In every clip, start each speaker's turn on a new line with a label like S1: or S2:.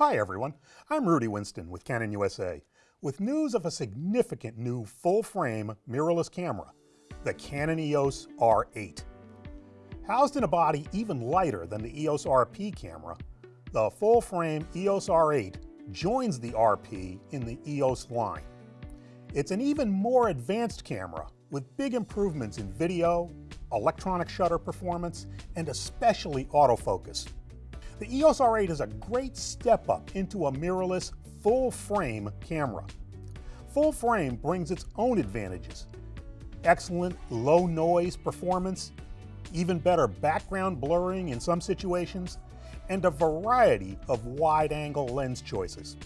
S1: Hi everyone, I'm Rudy Winston with Canon USA with news of a significant new full-frame mirrorless camera, the Canon EOS R8. Housed in a body even lighter than the EOS RP camera, the full-frame EOS R8 joins the RP in the EOS line. It's an even more advanced camera with big improvements in video, electronic shutter performance, and especially autofocus. The EOS R8 is a great step up into a mirrorless full frame camera. Full frame brings its own advantages. Excellent low noise performance, even better background blurring in some situations, and a variety of wide angle lens choices.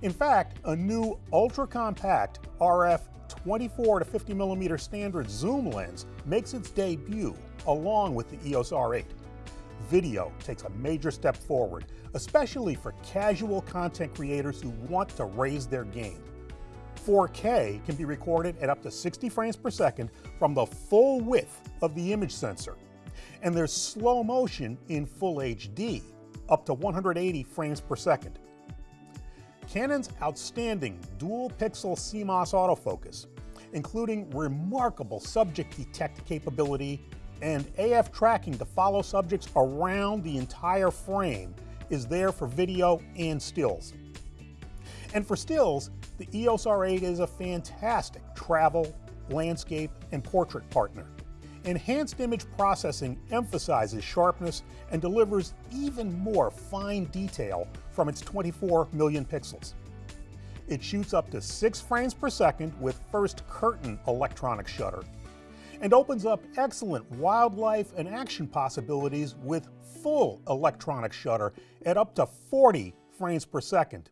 S1: In fact, a new ultra compact RF 24 to 50 millimeter standard zoom lens makes its debut along with the EOS R8. Video takes a major step forward, especially for casual content creators who want to raise their game. 4K can be recorded at up to 60 frames per second from the full width of the image sensor. And there's slow motion in Full HD, up to 180 frames per second. Canon's outstanding dual pixel CMOS autofocus, including remarkable subject detect capability and AF tracking to follow subjects around the entire frame, is there for video and stills. And for stills, the EOS R8 is a fantastic travel, landscape, and portrait partner. Enhanced image processing emphasizes sharpness and delivers even more fine detail from its 24 million pixels. It shoots up to 6 frames per second with first curtain electronic shutter and opens up excellent wildlife and action possibilities with full electronic shutter at up to 40 frames per second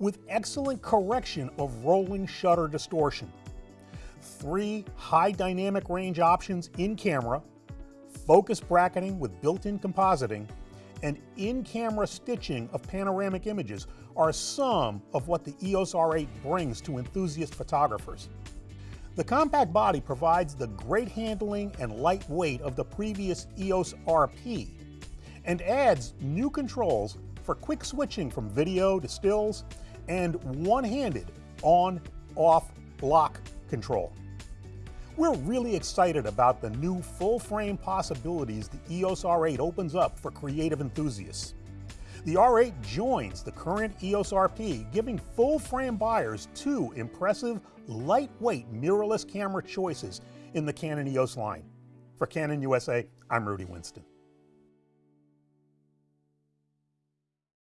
S1: with excellent correction of rolling shutter distortion three high dynamic range options in camera, focus bracketing with built-in compositing, and in-camera stitching of panoramic images are some of what the EOS R8 brings to enthusiast photographers. The compact body provides the great handling and light weight of the previous EOS RP and adds new controls for quick switching from video to stills and one-handed on, off, lock control. We're really excited about the new full-frame possibilities the EOS R8 opens up for creative enthusiasts. The R8 joins the current EOS RP, giving full-frame buyers two impressive, lightweight mirrorless camera choices in the Canon EOS line. For Canon USA, I'm Rudy Winston.